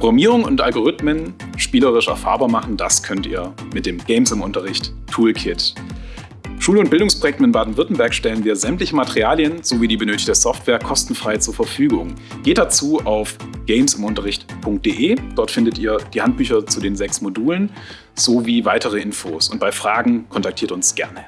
Programmierung und Algorithmen spielerisch erfahrbar machen, das könnt ihr mit dem Games im Unterricht Toolkit. Schule- und Bildungsprojekten in Baden-Württemberg stellen wir sämtliche Materialien sowie die benötigte Software kostenfrei zur Verfügung. Geht dazu auf gamesimunterricht.de. Dort findet ihr die Handbücher zu den sechs Modulen sowie weitere Infos. Und bei Fragen kontaktiert uns gerne.